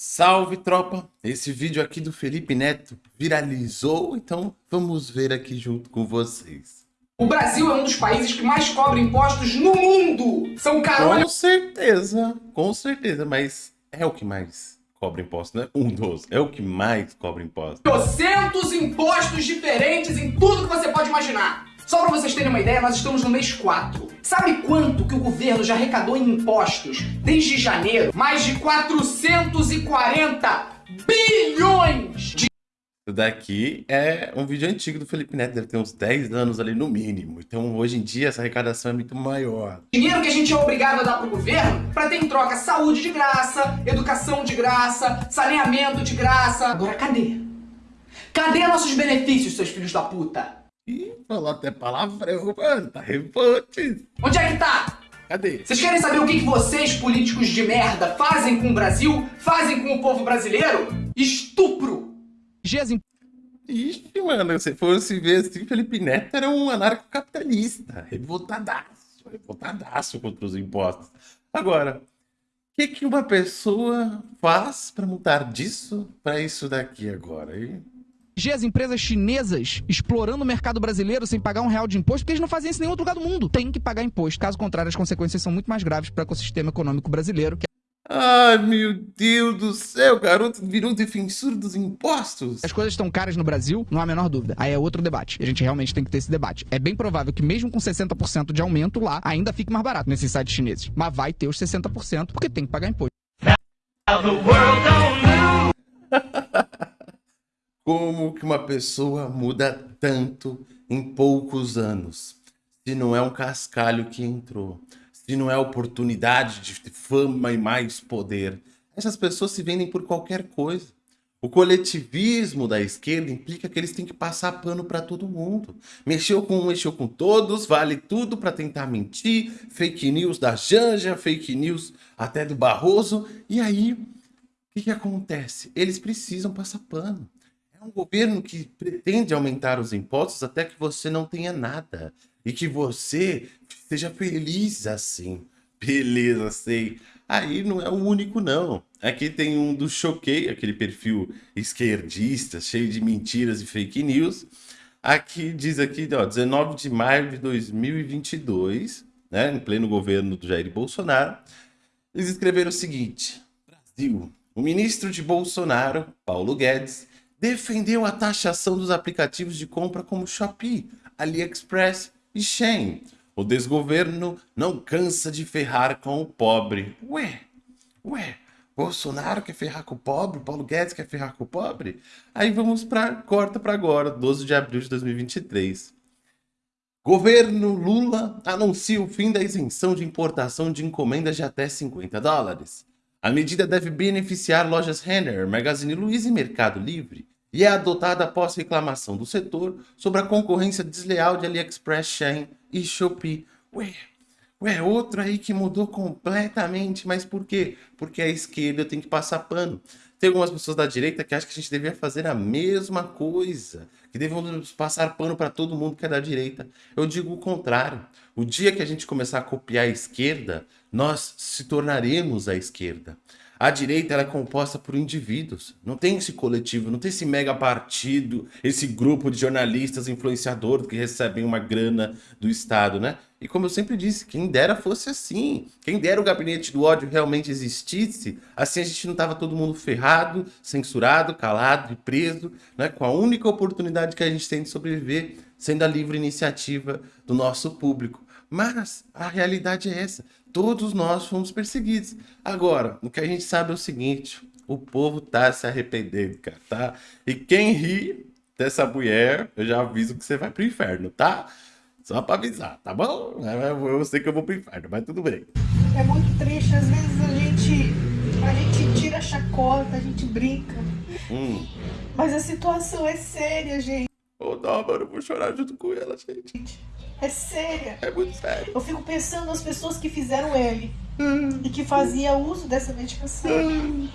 Salve tropa! Esse vídeo aqui do Felipe Neto viralizou, então vamos ver aqui junto com vocês. O Brasil é um dos países que mais cobra impostos no mundo! São carolhas... Com certeza, com certeza, mas é o que mais cobra imposto, né? Um dos, é o que mais cobra imposto. Trocentos impostos diferentes em tudo que você pode imaginar. Só para vocês terem uma ideia, nós estamos no mês 4. Sabe quanto que o governo já arrecadou em impostos desde janeiro? Mais de 440 bilhões de isso daqui é um vídeo antigo do Felipe Neto, deve ter uns 10 anos ali no mínimo. Então hoje em dia essa arrecadação é muito maior. Dinheiro que a gente é obrigado a dar pro governo para ter em troca saúde de graça, educação de graça, saneamento de graça. Agora cadê? Cadê nossos benefícios, seus filhos da puta? Ih, falou até palavrão, mano, tá revolte. Onde é que tá? Cadê? Vocês querem saber o que, que vocês, políticos de merda, fazem com o Brasil? Fazem com o povo brasileiro? Estupro! Ixi, mano, se fosse ver assim, Felipe Neto era um anarcocapitalista, revoltadaço, revoltadaço contra os impostos. Agora, o que, que uma pessoa faz para mudar disso para isso daqui agora, hein? As empresas chinesas explorando o mercado brasileiro sem pagar um real de imposto, porque eles não fazem isso em nenhum outro lugar do mundo. Tem que pagar imposto. Caso contrário, as consequências são muito mais graves para o ecossistema econômico brasileiro. Que... Ai, meu Deus do céu, garoto virou defensor dos impostos. As coisas estão caras no Brasil, não há a menor dúvida. Aí é outro debate. A gente realmente tem que ter esse debate. É bem provável que mesmo com 60% de aumento lá, ainda fique mais barato nesses sites chineses. Mas vai ter os 60% porque tem que pagar imposto. Como que uma pessoa muda tanto em poucos anos? Se não é um cascalho que entrou, se não é oportunidade de fama e mais poder. Essas pessoas se vendem por qualquer coisa. O coletivismo da esquerda implica que eles têm que passar pano para todo mundo. Mexeu com um, mexeu com todos, vale tudo para tentar mentir, fake news da Janja, fake news até do Barroso. E aí, o que, que acontece? Eles precisam passar pano. É um governo que pretende aumentar os impostos até que você não tenha nada. E que você seja feliz assim. Beleza, sei. Aí não é o único, não. Aqui tem um do Choquei, aquele perfil esquerdista, cheio de mentiras e fake news. Aqui diz aqui, ó, 19 de maio de 2022, né, em pleno governo do Jair Bolsonaro, eles escreveram o seguinte: Brasil, o ministro de Bolsonaro, Paulo Guedes, defendeu a taxação dos aplicativos de compra como Shopee, AliExpress e Shein. O desgoverno não cansa de ferrar com o pobre. Ué, ué, Bolsonaro quer ferrar com o pobre, Paulo Guedes quer ferrar com o pobre? Aí vamos para corta para agora, 12 de abril de 2023. Governo Lula anuncia o fim da isenção de importação de encomendas de até 50 dólares. A medida deve beneficiar lojas Renner, Magazine Luiza e Mercado Livre e é adotada após reclamação do setor sobre a concorrência desleal de AliExpress, Shein e Shopee. Ué, ué, outro aí que mudou completamente, mas por quê? Porque a esquerda tem que passar pano. Tem algumas pessoas da direita que acham que a gente deveria fazer a mesma coisa, que devemos passar pano para todo mundo que é da direita. Eu digo o contrário. O dia que a gente começar a copiar a esquerda, nós se tornaremos a esquerda. A direita é composta por indivíduos. Não tem esse coletivo, não tem esse mega partido, esse grupo de jornalistas influenciadores que recebem uma grana do Estado, né? E como eu sempre disse, quem dera fosse assim. Quem dera o gabinete do ódio realmente existisse, assim a gente não tava todo mundo ferrado, censurado, calado e preso, né? Com a única oportunidade que a gente tem de sobreviver, sendo a livre iniciativa do nosso público. Mas a realidade é essa. Todos nós fomos perseguidos. Agora, o que a gente sabe é o seguinte: o povo tá se arrependendo, cara, tá? E quem ri dessa mulher, eu já aviso que você vai pro inferno, tá? Só pra avisar, tá bom? Eu sei que eu vou pro inferno, mas tudo bem. É muito triste, às vezes a gente, a gente tira a chacota, a gente brinca. Hum. Mas a situação é séria, gente. Ô, oh, não, mano, eu vou chorar junto com ela, gente. É séria. É muito sério. Eu fico pensando nas pessoas que fizeram L hum. e que faziam uso dessa medicação. Hum.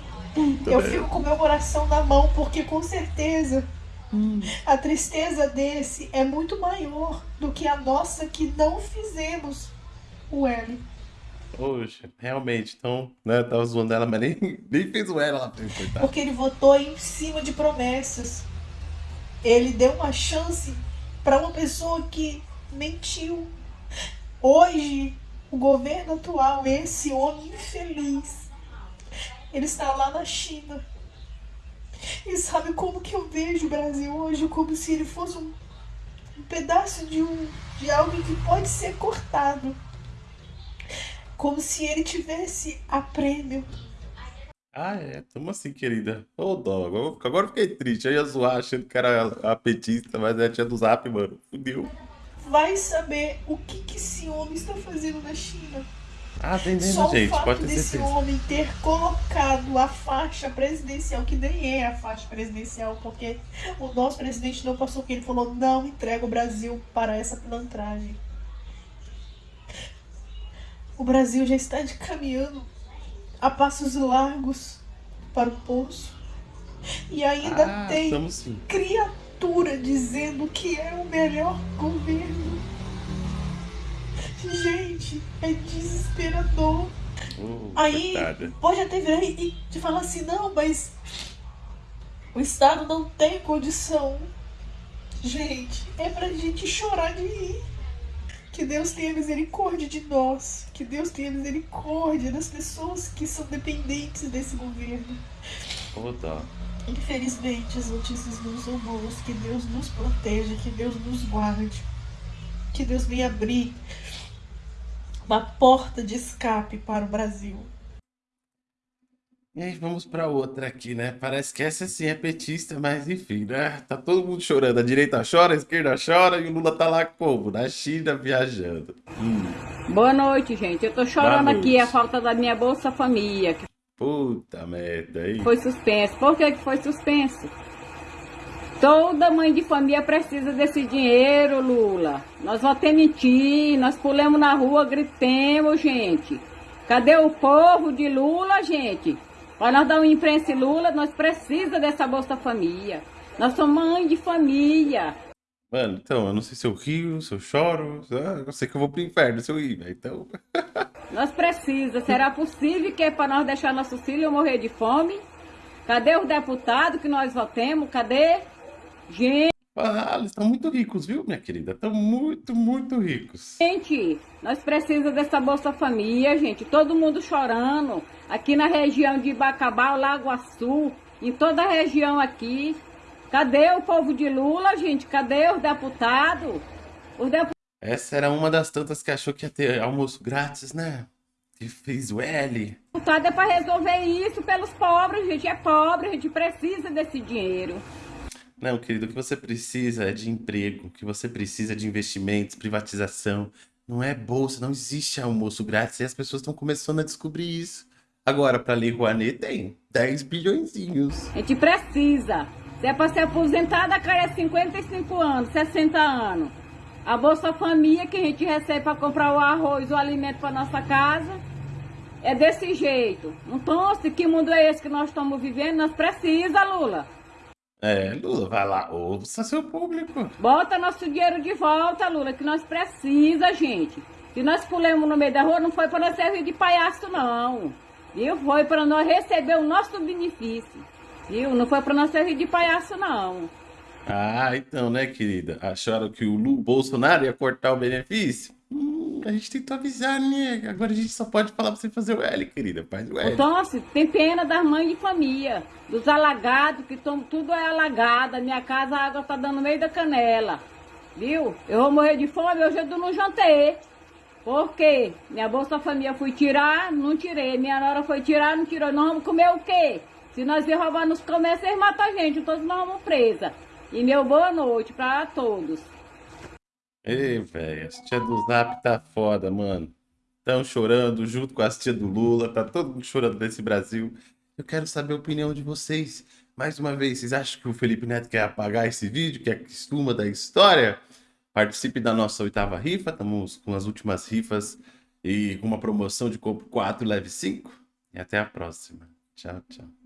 eu fico com meu coração na mão, porque com certeza hum. a tristeza desse é muito maior do que a nossa que não fizemos o L. Poxa, realmente, então, né, tava zoando ela, mas nem, nem fez o ela lá pra coitada. Porque ele votou em cima de promessas. Ele deu uma chance para uma pessoa que mentiu. Hoje, o governo atual, esse homem infeliz, ele está lá na China. E sabe como que eu vejo o Brasil hoje? Como se ele fosse um, um pedaço de, um, de algo que pode ser cortado. Como se ele tivesse a prêmio. Ah, é, tamo assim, querida. Ô, dó, agora, agora fiquei triste. Eu ia zoar achando que era a petista, mas é a tia do zap, mano. Fudeu. Vai saber o que, que esse homem está fazendo na China. Ah, tem Só mesmo, o gente, fato pode desse certeza. homem ter colocado a faixa presidencial, que nem é a faixa presidencial, porque o nosso presidente não passou que ele falou não entrega o Brasil para essa pilantragem. O Brasil já está de caminhando a passos largos para o poço. E ainda Ah, tem criatura dizendo que é o melhor governo. Gente, é desesperador. Ô, Aí coitada. pode até virar e te falar assim, não, mas o Estado não tem condição. Gente, é pra gente chorar de rir. Que Deus tenha misericórdia de nós. Que Deus tenha misericórdia das pessoas que são dependentes desse governo. Dó. Infelizmente, as notícias não são boas. Que Deus nos proteja, que Deus nos guarde. Que Deus venha abrir uma porta de escape para o Brasil. E aí, vamos pra outra aqui, né? Parece que essa sim é petista, mas enfim, né? Tá todo mundo chorando. A direita chora, a esquerda chora e o Lula tá lá como? Na China viajando. Hum, Boa noite, gente. Eu tô chorando aqui a falta da minha Bolsa Família, que puta merda aí. foi suspenso. Por que, que foi suspenso? Toda mãe de família precisa desse dinheiro, Lula. Nós vamos ter mentir, nós pulamos na rua, gritemos, gente. Cadê o povo de Lula, gente? Para nós dar um imprensa Lula, nós precisamos dessa Bolsa Família. Nós somos mãe de família. Mano, então, eu não sei se eu rio, se eu choro. Eu sei que eu vou pro inferno se eu rir, velho. Então. Nós precisamos. Será possível que é para nós deixar nossos filhos morrer de fome? Cadê os deputados que nós votemos? Cadê? Gente, Ah, eles estão muito ricos, viu, minha querida? Estão muito, muito ricos. nós precisamos dessa Bolsa Família, gente. Todo mundo chorando. Aqui na região de Bacabal, Lago Açu, em toda a região aqui. Cadê o povo de Lula, gente? Cadê os deputados? Os deputados Essa era uma das tantas que achou que ia ter almoço grátis, né? Que fez o L. é para resolver isso pelos pobres, gente. É pobre, a gente precisa desse dinheiro. Não, querido, o que você precisa é de emprego, o que você precisa é de investimentos, privatização. Não é bolsa, não existe almoço grátis e as pessoas estão começando a descobrir isso. Agora, para Lei Rouanet tem 10 bilhõezinhos. A gente precisa. Se é para ser aposentada, cara, é 55 anos, 60 anos. A Bolsa Família que a gente recebe para comprar o arroz, o alimento para nossa casa, é desse jeito. Então, se que mundo é esse que nós estamos vivendo? Nós precisa, Lula. É, Lula, vai lá, ouça seu público. Bota nosso dinheiro de volta, Lula, que nós precisa, gente. Se nós pulamos no meio da rua, não foi para nós servir de palhaço, não. Viu? Foi para nós receber o nosso benefício. Viu? Não foi para nós servir de palhaço, não. Ah, então, né, querida? Acharam que o Lu Bolsonaro ia cortar o benefício? A gente tentou avisar, né? Agora a gente só pode falar pra você fazer o L, querida. Faz o L. Assim, tem pena das mães de família, dos alagados, que tão, tudo é alagado. Minha casa a água tá dando no meio da canela. Viu? Eu vou morrer de fome, hoje eu não jantei. Por quê? Minha Bolsa Família fui tirar, não tirei. Minha nora foi tirar, não tirou. Nós vamos comer o quê? Se nós vir roubar nos comércios, eles matam a gente. Todos nós vamos presa. E meu boa noite para todos. Ei, velho, as tia do Zap tá foda, mano. Estão chorando junto com as tia do Lula, tá todo mundo chorando nesse Brasil. Eu quero saber a opinião de vocês. Mais uma vez, vocês acham que o Felipe Neto quer apagar esse vídeo, que é costuma da história? Participe da nossa oitava rifa, estamos com as últimas rifas e com uma promoção de compro 4 leve 5. E até a próxima. Tchau, tchau.